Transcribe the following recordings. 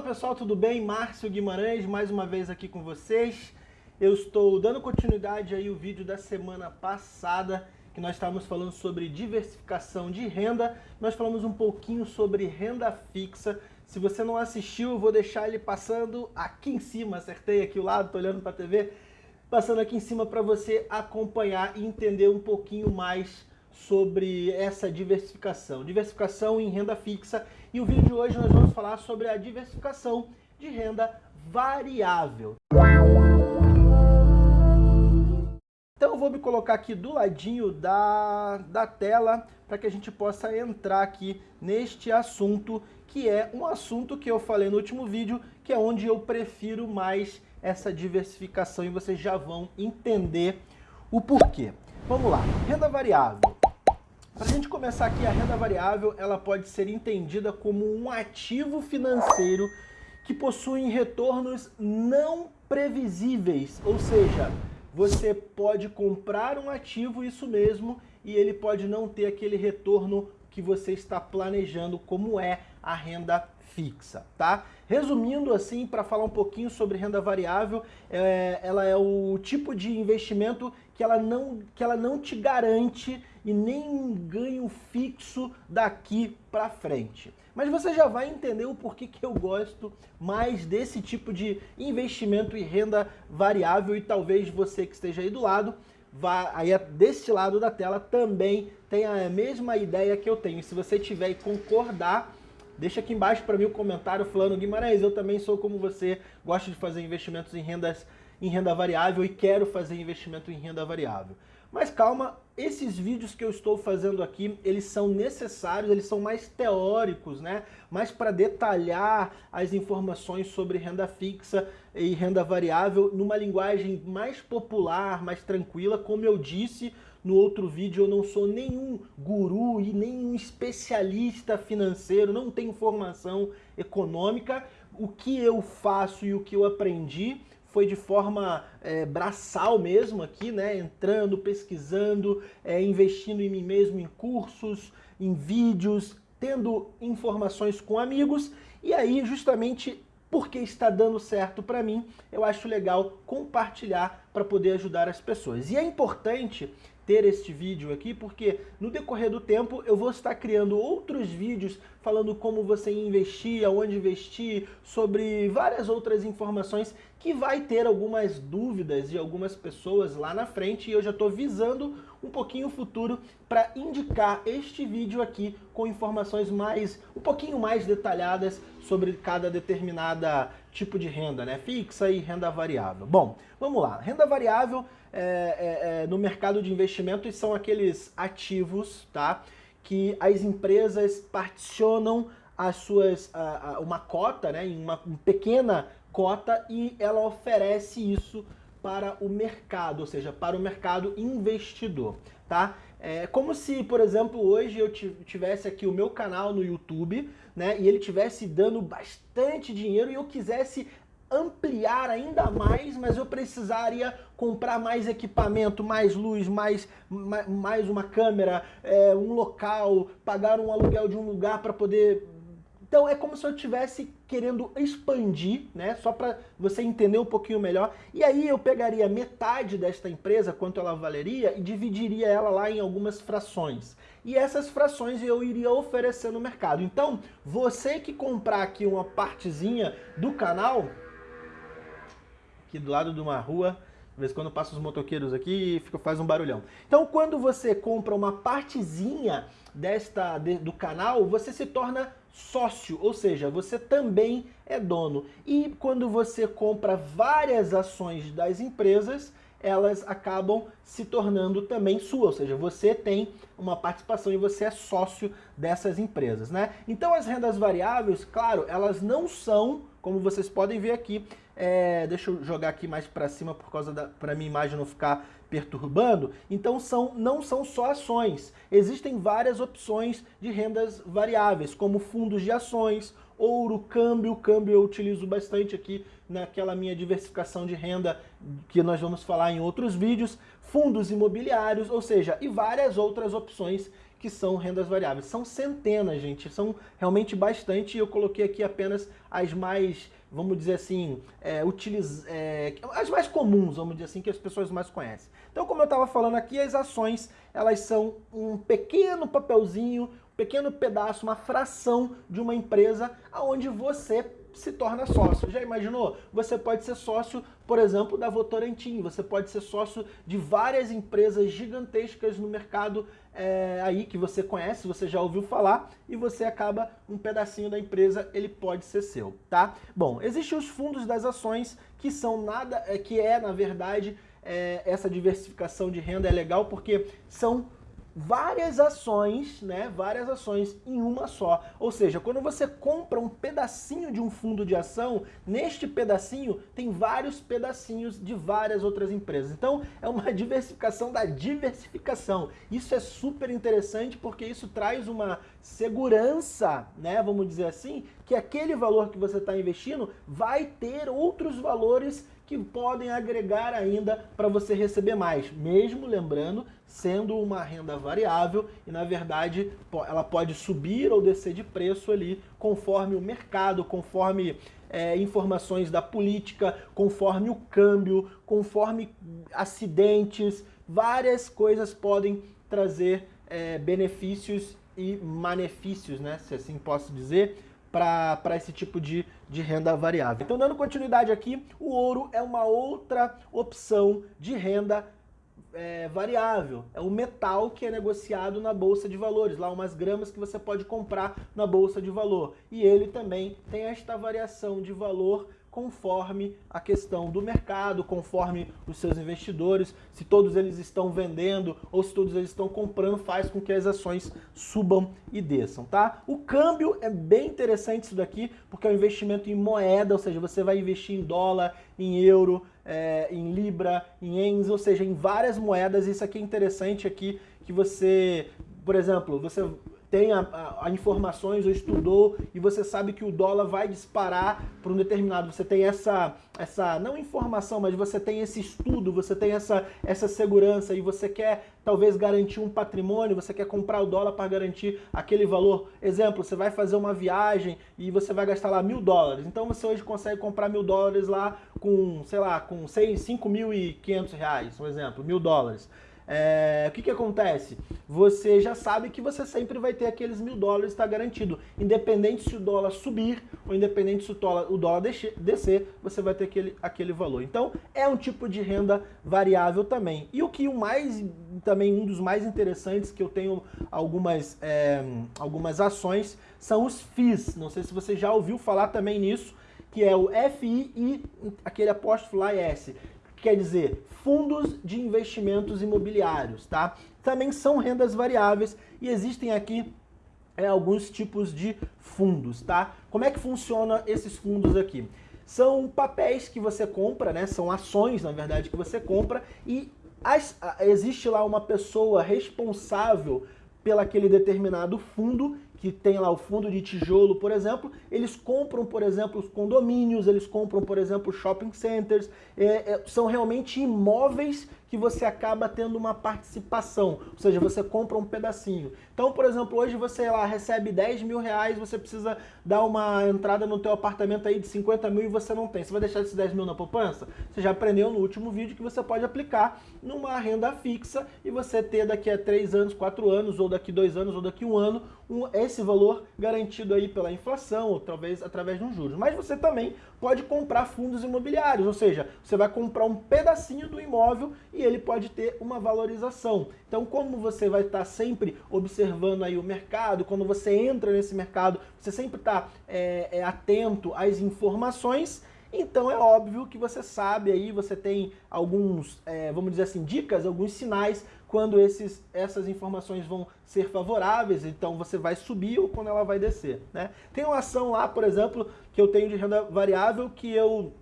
Fala pessoal, tudo bem? Márcio Guimarães, mais uma vez aqui com vocês. Eu estou dando continuidade aí o vídeo da semana passada, que nós estávamos falando sobre diversificação de renda. Nós falamos um pouquinho sobre renda fixa. Se você não assistiu, eu vou deixar ele passando aqui em cima, acertei aqui o lado, estou olhando para a TV, passando aqui em cima para você acompanhar e entender um pouquinho mais sobre essa diversificação. Diversificação em renda fixa e o vídeo de hoje nós vamos falar sobre a diversificação de renda variável. Então eu vou me colocar aqui do ladinho da, da tela para que a gente possa entrar aqui neste assunto, que é um assunto que eu falei no último vídeo, que é onde eu prefiro mais essa diversificação e vocês já vão entender o porquê. Vamos lá, renda variável. Para a gente começar aqui, a renda variável ela pode ser entendida como um ativo financeiro que possui retornos não previsíveis, ou seja, você pode comprar um ativo, isso mesmo, e ele pode não ter aquele retorno que você está planejando, como é a renda fixa, tá? Resumindo assim, para falar um pouquinho sobre renda variável, é, ela é o tipo de investimento que ela, não, que ela não te garante e nem um ganho fixo daqui para frente. Mas você já vai entender o porquê que eu gosto mais desse tipo de investimento em renda variável e talvez você que esteja aí do lado, vá, aí deste lado da tela também tenha a mesma ideia que eu tenho. E se você tiver e concordar, Deixa aqui embaixo para mim o comentário falando, Guimarães, eu também sou como você, gosto de fazer investimentos em, rendas, em renda variável e quero fazer investimento em renda variável. Mas calma, esses vídeos que eu estou fazendo aqui, eles são necessários, eles são mais teóricos, né? Mais para detalhar as informações sobre renda fixa e renda variável numa linguagem mais popular, mais tranquila, como eu disse no outro vídeo, eu não sou nenhum guru e nenhum especialista financeiro, não tenho formação econômica. O que eu faço e o que eu aprendi foi de forma é, braçal mesmo aqui, né? Entrando, pesquisando, é, investindo em mim mesmo em cursos, em vídeos, tendo informações com amigos. E aí, justamente porque está dando certo para mim, eu acho legal compartilhar para poder ajudar as pessoas. E é importante ter este vídeo aqui, porque no decorrer do tempo eu vou estar criando outros vídeos falando como você investir, aonde investir, sobre várias outras informações que vai ter algumas dúvidas de algumas pessoas lá na frente e eu já estou visando um pouquinho o futuro para indicar este vídeo aqui com informações mais, um pouquinho mais detalhadas sobre cada determinada tipo de renda, né? Fixa e renda variável. Bom, vamos lá. Renda variável é, é, é, no mercado de investimentos são aqueles ativos, tá? Que as empresas particionam as suas, a, a, uma cota, né? Em uma, uma pequena cota e ela oferece isso para o mercado, ou seja, para o mercado investidor, tá? É como se, por exemplo, hoje eu tivesse aqui o meu canal no YouTube, né, e ele tivesse dando bastante dinheiro e eu quisesse ampliar ainda mais, mas eu precisaria comprar mais equipamento, mais luz, mais, mais uma câmera, é, um local, pagar um aluguel de um lugar para poder então é como se eu estivesse querendo expandir, né? Só para você entender um pouquinho melhor. E aí eu pegaria metade desta empresa, quanto ela valeria, e dividiria ela lá em algumas frações. E essas frações eu iria oferecer no mercado. Então, você que comprar aqui uma partezinha do canal, aqui do lado de uma rua, vez em quando passa os motoqueiros aqui e fica, faz um barulhão. Então, quando você compra uma partezinha desta, de, do canal, você se torna sócio, ou seja, você também é dono. E quando você compra várias ações das empresas, elas acabam se tornando também sua, ou seja, você tem uma participação e você é sócio dessas empresas, né? Então as rendas variáveis, claro, elas não são, como vocês podem ver aqui, é, deixa eu jogar aqui mais para cima por causa da para minha imagem não ficar perturbando. Então são não são só ações. Existem várias opções de rendas variáveis, como fundos de ações, ouro, câmbio. Câmbio eu utilizo bastante aqui naquela minha diversificação de renda que nós vamos falar em outros vídeos, fundos imobiliários, ou seja, e várias outras opções que são rendas variáveis. São centenas, gente, são realmente bastante. Eu coloquei aqui apenas as mais, vamos dizer assim, é, utiliz... É, as mais comuns, vamos dizer assim, que as pessoas mais conhecem. Então, como eu estava falando aqui, as ações, elas são um pequeno papelzinho, pequeno pedaço, uma fração de uma empresa onde você se torna sócio. Já imaginou? Você pode ser sócio, por exemplo, da Votorantim, você pode ser sócio de várias empresas gigantescas no mercado é, aí que você conhece, você já ouviu falar, e você acaba um pedacinho da empresa, ele pode ser seu, tá? Bom, existem os fundos das ações que são nada, é, que é, na verdade, é, essa diversificação de renda é legal porque são várias ações, né, várias ações em uma só. Ou seja, quando você compra um pedacinho de um fundo de ação, neste pedacinho tem vários pedacinhos de várias outras empresas. Então, é uma diversificação da diversificação. Isso é super interessante porque isso traz uma segurança, né, vamos dizer assim, que aquele valor que você está investindo vai ter outros valores que podem agregar ainda para você receber mais, mesmo lembrando, sendo uma renda variável e na verdade ela pode subir ou descer de preço ali conforme o mercado, conforme é, informações da política, conforme o câmbio, conforme acidentes, várias coisas podem trazer é, benefícios e malefícios, né, se assim posso dizer, para esse tipo de, de renda variável. Então, dando continuidade aqui, o ouro é uma outra opção de renda é, variável. É o metal que é negociado na Bolsa de Valores, lá umas gramas que você pode comprar na Bolsa de Valor. E ele também tem esta variação de valor conforme a questão do mercado, conforme os seus investidores, se todos eles estão vendendo ou se todos eles estão comprando, faz com que as ações subam e desçam, tá? O câmbio é bem interessante isso daqui, porque é um investimento em moeda, ou seja, você vai investir em dólar, em euro, é, em libra, em ienes, ou seja, em várias moedas. Isso aqui é interessante aqui, que você, por exemplo, você tem a, a, a, informações ou estudou e você sabe que o dólar vai disparar para um determinado, você tem essa, essa, não informação, mas você tem esse estudo, você tem essa, essa segurança e você quer talvez garantir um patrimônio, você quer comprar o dólar para garantir aquele valor. Exemplo, você vai fazer uma viagem e você vai gastar lá mil dólares, então você hoje consegue comprar mil dólares lá com, sei lá, com cinco mil e quinhentos reais, um exemplo, mil dólares é, o que, que acontece? Você já sabe que você sempre vai ter aqueles mil dólares, está garantido. Independente se o dólar subir ou independente se o dólar, o dólar descer, você vai ter aquele, aquele valor. Então, é um tipo de renda variável também. E o que o mais, também um dos mais interessantes, que eu tenho algumas, é, algumas ações, são os FIIs. Não sei se você já ouviu falar também nisso, que é o FI e aquele apóstolo lá S quer dizer fundos de investimentos imobiliários, tá? Também são rendas variáveis e existem aqui é, alguns tipos de fundos, tá? Como é que funciona esses fundos aqui? São papéis que você compra, né? São ações, na verdade, que você compra e as, existe lá uma pessoa responsável pelo aquele determinado fundo que tem lá o fundo de tijolo, por exemplo, eles compram, por exemplo, os condomínios, eles compram, por exemplo, shopping centers, é, é, são realmente imóveis que você acaba tendo uma participação, ou seja, você compra um pedacinho. Então, por exemplo, hoje você lá recebe 10 mil reais, você precisa dar uma entrada no teu apartamento aí de 50 mil e você não tem. Você vai deixar esses 10 mil na poupança? Você já aprendeu no último vídeo que você pode aplicar numa renda fixa e você ter daqui a 3 anos, 4 anos, ou daqui 2 anos, ou daqui a um ano, um, esse valor garantido aí pela inflação, ou talvez através de um juros. Mas você também pode comprar fundos imobiliários, ou seja, você vai comprar um pedacinho do imóvel e ele pode ter uma valorização. Então, como você vai estar sempre observando aí o mercado, quando você entra nesse mercado, você sempre está é, é, atento às informações, então é óbvio que você sabe aí, você tem alguns, é, vamos dizer assim, dicas, alguns sinais quando esses, essas informações vão ser favoráveis, então você vai subir ou quando ela vai descer. Né? Tem uma ação lá, por exemplo, que eu tenho de renda variável que eu,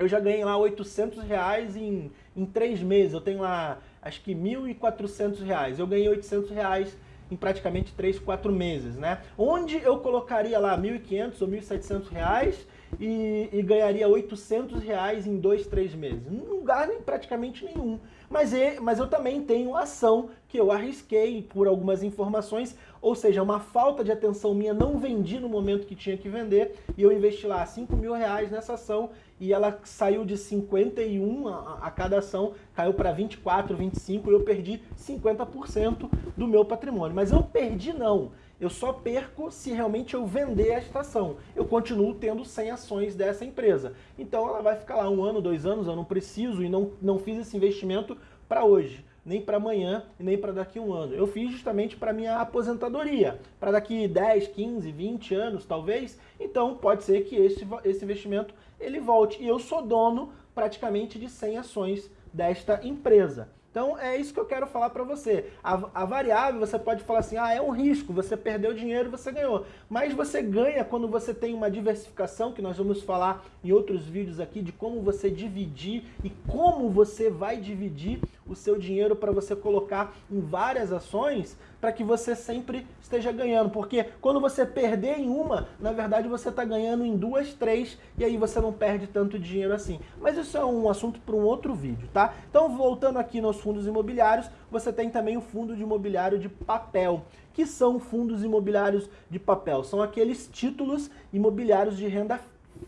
eu já ganhei lá 800 reais em, em três meses. Eu tenho lá, acho que 1.400 reais. Eu ganhei 800 reais em praticamente 3, 4 meses, né? Onde eu colocaria lá 1.500 ou 1.700 reais e, e ganharia 800 reais em dois, três meses. Não ganha praticamente nenhum. Mas, mas eu também tenho ação que eu arrisquei por algumas informações, ou seja, uma falta de atenção minha, não vendi no momento que tinha que vender, e eu investi lá 5 mil reais nessa ação, e ela saiu de 51 a, a cada ação, caiu para 24, 25, e eu perdi 50% do meu patrimônio. Mas eu perdi não, eu só perco se realmente eu vender esta ação. Eu continuo tendo 100 ações dessa empresa. Então ela vai ficar lá um ano, dois anos, eu não preciso e não, não fiz esse investimento para hoje, nem para amanhã e nem para daqui a um ano. Eu fiz justamente para minha aposentadoria, para daqui 10, 15, 20 anos talvez. Então pode ser que esse, esse investimento ele volte. E eu sou dono praticamente de 100 ações desta empresa. Então é isso que eu quero falar para você. A, a, variável você pode falar assim, ah, é um risco, você perdeu dinheiro, você ganhou. Mas você ganha quando você tem uma diversificação, que nós vamos falar em outros vídeos aqui, de como você dividir e como você vai dividir o seu dinheiro para você colocar em várias ações, para que você sempre esteja ganhando. Porque quando você perder em uma, na verdade você está ganhando em duas, três, e aí você não perde tanto dinheiro assim. Mas isso é um assunto para um outro vídeo, tá? Então, voltando aqui nos fundos imobiliários, você tem também o fundo de imobiliário de papel. que são fundos imobiliários de papel? São aqueles títulos imobiliários de renda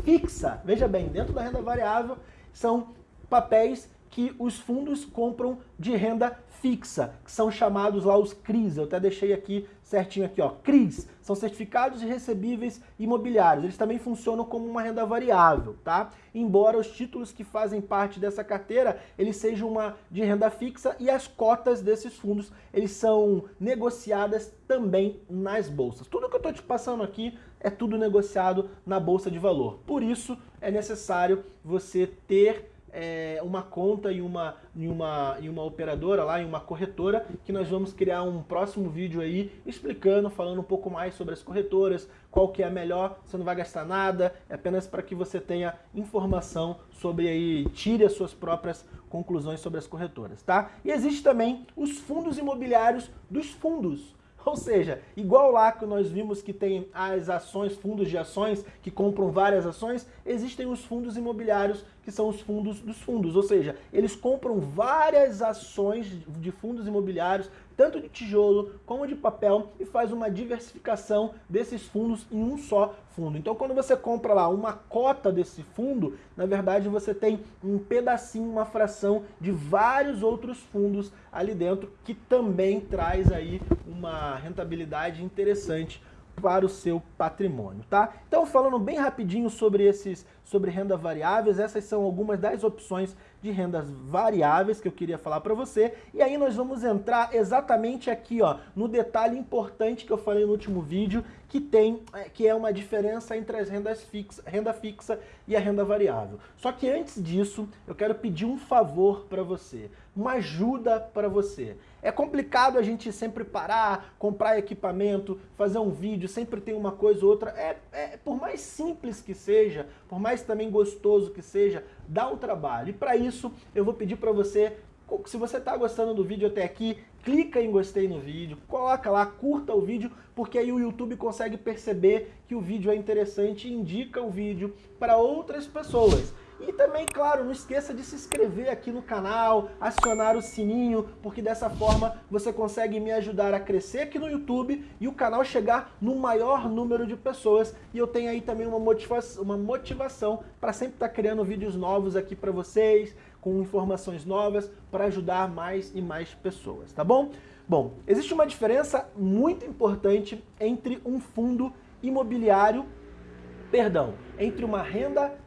fixa. Veja bem, dentro da renda variável, são papéis que os fundos compram de renda fixa, que são chamados lá os CRIs. Eu até deixei aqui certinho aqui, ó. CRIs são certificados de recebíveis imobiliários. Eles também funcionam como uma renda variável, tá? Embora os títulos que fazem parte dessa carteira, eles sejam uma de renda fixa e as cotas desses fundos, eles são negociadas também nas bolsas. Tudo que eu estou te passando aqui é tudo negociado na bolsa de valor. Por isso é necessário você ter é, uma conta em uma, em, uma, em uma operadora lá, em uma corretora, que nós vamos criar um próximo vídeo aí explicando, falando um pouco mais sobre as corretoras, qual que é a melhor, você não vai gastar nada, é apenas para que você tenha informação sobre aí, tire as suas próprias conclusões sobre as corretoras, tá? E existe também os fundos imobiliários dos fundos. Ou seja, igual lá que nós vimos que tem as ações, fundos de ações que compram várias ações, existem os fundos imobiliários que são os fundos dos fundos. Ou seja, eles compram várias ações de fundos imobiliários, tanto de tijolo como de papel, e faz uma diversificação desses fundos em um só fundo. Então quando você compra lá uma cota desse fundo, na verdade você tem um pedacinho, uma fração de vários outros fundos ali dentro, que também traz aí uma rentabilidade interessante para o seu patrimônio, tá? Então, falando bem rapidinho sobre esses, sobre renda variáveis, essas são algumas das opções de rendas variáveis que eu queria falar para você. E aí nós vamos entrar exatamente aqui, ó, no detalhe importante que eu falei no último vídeo, que tem, é, que é uma diferença entre as rendas fixa, renda fixa e a renda variável. Só que antes disso, eu quero pedir um favor para você, uma ajuda para você. É complicado a gente sempre parar, comprar equipamento, fazer um vídeo, sempre tem uma coisa ou outra. É, é, por mais simples que seja, por mais também gostoso que seja, dá um trabalho. E para isso, eu vou pedir para você, se você está gostando do vídeo até aqui, clica em gostei no vídeo, coloca lá, curta o vídeo, porque aí o YouTube consegue perceber que o vídeo é interessante e indica o vídeo para outras pessoas. E também, claro, não esqueça de se inscrever aqui no canal, acionar o sininho, porque dessa forma você consegue me ajudar a crescer aqui no YouTube e o canal chegar no maior número de pessoas. E eu tenho aí também uma motivação, uma motivação para sempre estar tá criando vídeos novos aqui para vocês, com informações novas, para ajudar mais e mais pessoas, tá bom? Bom, existe uma diferença muito importante entre um fundo imobiliário, perdão, entre uma renda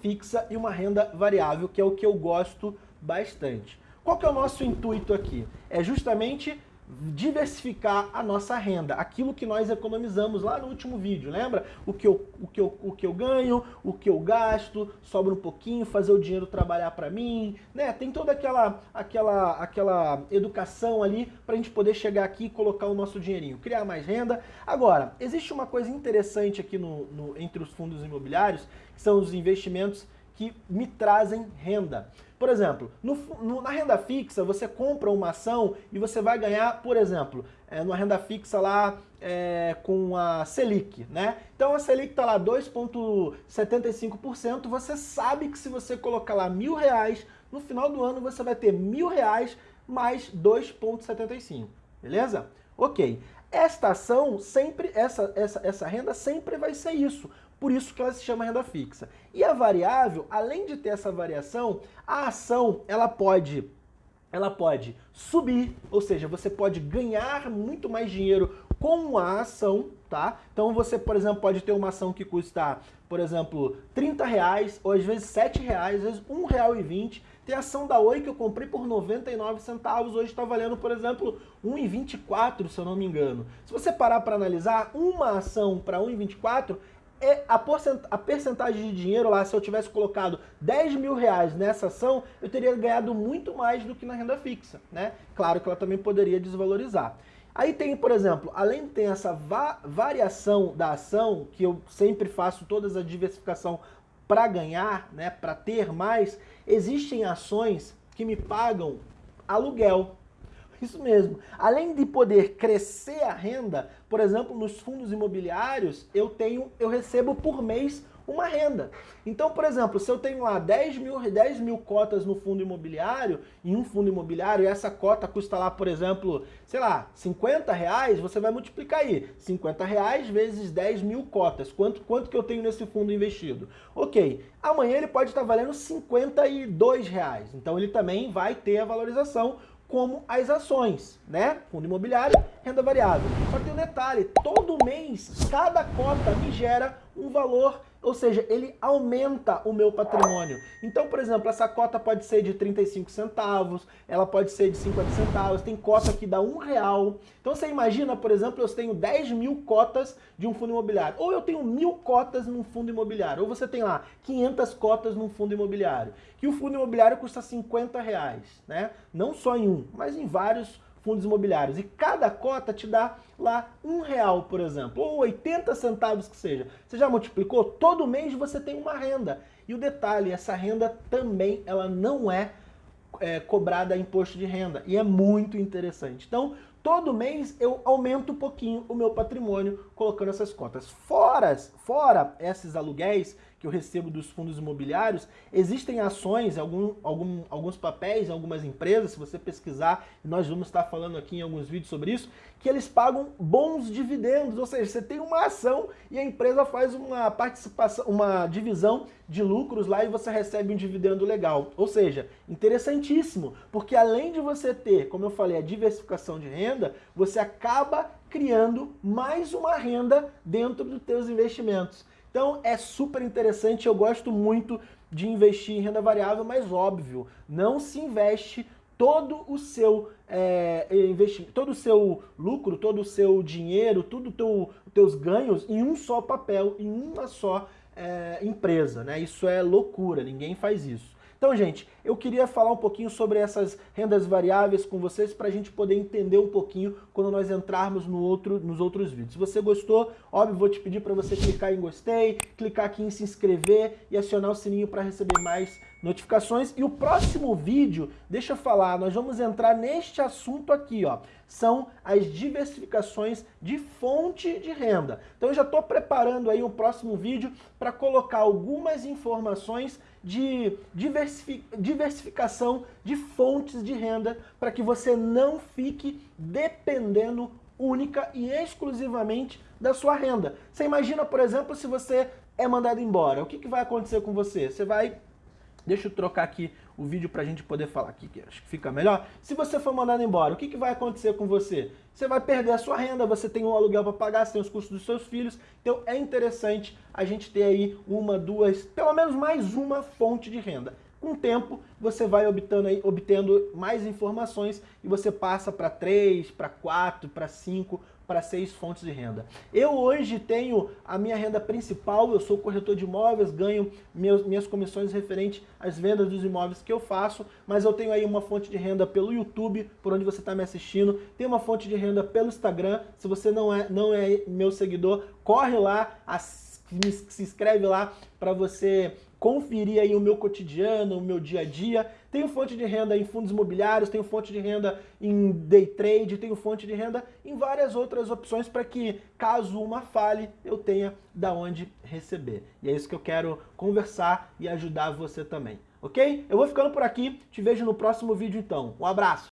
fixa e uma renda variável, que é o que eu gosto bastante. Qual que é o nosso intuito aqui? É justamente diversificar a nossa renda, aquilo que nós economizamos lá no último vídeo, lembra? O que eu, o que eu, o que eu ganho, o que eu gasto, sobra um pouquinho, fazer o dinheiro trabalhar para mim, né? Tem toda aquela, aquela, aquela educação ali para a gente poder chegar aqui e colocar o nosso dinheirinho, criar mais renda. Agora, existe uma coisa interessante aqui no, no entre os fundos imobiliários, que são os investimentos que me trazem renda. Por exemplo, no, no, na renda fixa, você compra uma ação e você vai ganhar, por exemplo, é, numa renda fixa lá é, com a Selic, né? Então a Selic está lá 2,75%, você sabe que se você colocar lá mil reais, no final do ano você vai ter mil reais mais 2,75, beleza? Ok. Esta ação sempre, essa, essa, essa renda sempre vai ser isso. Por isso que ela se chama renda fixa. E a variável, além de ter essa variação, a ação ela pode ela pode subir, ou seja, você pode ganhar muito mais dinheiro com a ação, tá? Então você, por exemplo, pode ter uma ação que custa, por exemplo, 30 reais, ou às vezes 7 reais, às vezes 1 real e 20. Tem ação da Oi que eu comprei por 99 centavos, hoje está valendo, por exemplo, 1,24, se eu não me engano. Se você parar para analisar, uma ação para 1,24 a, a percentagem de dinheiro lá, se eu tivesse colocado 10 mil reais nessa ação, eu teria ganhado muito mais do que na renda fixa, né? Claro que ela também poderia desvalorizar. Aí tem, por exemplo, além de ter essa va variação da ação, que eu sempre faço toda a diversificação para ganhar, né, para ter mais, existem ações que me pagam aluguel, isso mesmo. Além de poder crescer a renda, por exemplo, nos fundos imobiliários, eu tenho, eu recebo por mês uma renda. Então, por exemplo, se eu tenho lá 10 mil, 10 mil cotas no fundo imobiliário, em um fundo imobiliário, e essa cota custa lá, por exemplo, sei lá, 50 reais, você vai multiplicar aí. 50 reais vezes 10 mil cotas. Quanto, quanto que eu tenho nesse fundo investido? Ok, amanhã ele pode estar valendo 52 reais. Então ele também vai ter a valorização como as ações, né? Fundo imobiliário, renda variável. Só tem um detalhe, todo mês, cada cota me gera um valor ou seja, ele aumenta o meu patrimônio. Então, por exemplo, essa cota pode ser de 35 centavos, ela pode ser de 50 centavos, tem cota que dá um real. Então você imagina, por exemplo, eu tenho 10 mil cotas de um fundo imobiliário, ou eu tenho mil cotas num fundo imobiliário, ou você tem lá 500 cotas num fundo imobiliário, que o fundo imobiliário custa 50 reais, né? Não só em um, mas em vários fundos imobiliários. E cada cota te dá lá um real, por exemplo, ou 80 centavos que seja. Você já multiplicou? Todo mês você tem uma renda. E o detalhe, essa renda também ela não é, é cobrada imposto de renda. E é muito interessante. Então, todo mês eu aumento um pouquinho o meu patrimônio colocando essas cotas. Fora, fora esses aluguéis que eu recebo dos fundos imobiliários, existem ações, algum, algum, alguns papéis, algumas empresas, se você pesquisar, nós vamos estar falando aqui em alguns vídeos sobre isso, que eles pagam bons dividendos, ou seja, você tem uma ação e a empresa faz uma participação, uma divisão de lucros lá e você recebe um dividendo legal. Ou seja, interessantíssimo, porque além de você ter, como eu falei, a diversificação de renda, você acaba criando mais uma renda dentro dos teus investimentos. Então é super interessante, eu gosto muito de investir em renda variável, mas óbvio, não se investe todo o seu é, investimento, todo o seu lucro, todo o seu dinheiro, tudo teu, teus ganhos em um só papel, em uma só é, empresa, né? Isso é loucura, ninguém faz isso. Então, gente, eu queria falar um pouquinho sobre essas rendas variáveis com vocês para a gente poder entender um pouquinho quando nós entrarmos no outro, nos outros vídeos. Se você gostou, óbvio, vou te pedir para você clicar em gostei, clicar aqui em se inscrever e acionar o sininho para receber mais notificações. E o próximo vídeo, deixa eu falar, nós vamos entrar neste assunto aqui, ó. São as diversificações de fonte de renda. Então eu já estou preparando aí um próximo vídeo para colocar algumas informações de diversificação de fontes de renda para que você não fique dependendo única e exclusivamente da sua renda. Você imagina, por exemplo, se você é mandado embora, o que, que vai acontecer com você? Você vai Deixa eu trocar aqui o vídeo para a gente poder falar aqui, que acho que fica melhor. Se você for mandado embora, o que, que vai acontecer com você? Você vai perder a sua renda, você tem um aluguel para pagar, você tem os custos dos seus filhos. Então é interessante a gente ter aí uma, duas, pelo menos mais uma fonte de renda. Com o tempo, você vai obtendo, aí, obtendo mais informações e você passa para três, para quatro, para cinco para seis fontes de renda. Eu hoje tenho a minha renda principal, eu sou corretor de imóveis, ganho meus, minhas comissões referentes às vendas dos imóveis que eu faço, mas eu tenho aí uma fonte de renda pelo YouTube, por onde você está me assistindo, tem uma fonte de renda pelo Instagram, se você não é, não é meu seguidor, corre lá, se inscreve lá para você conferir aí o meu cotidiano, o meu dia a dia. Tenho fonte de renda em fundos imobiliários, tenho fonte de renda em day trade, tenho fonte de renda em várias outras opções para que, caso uma fale, eu tenha da onde receber. E é isso que eu quero conversar e ajudar você também, ok? Eu vou ficando por aqui, te vejo no próximo vídeo então. Um abraço!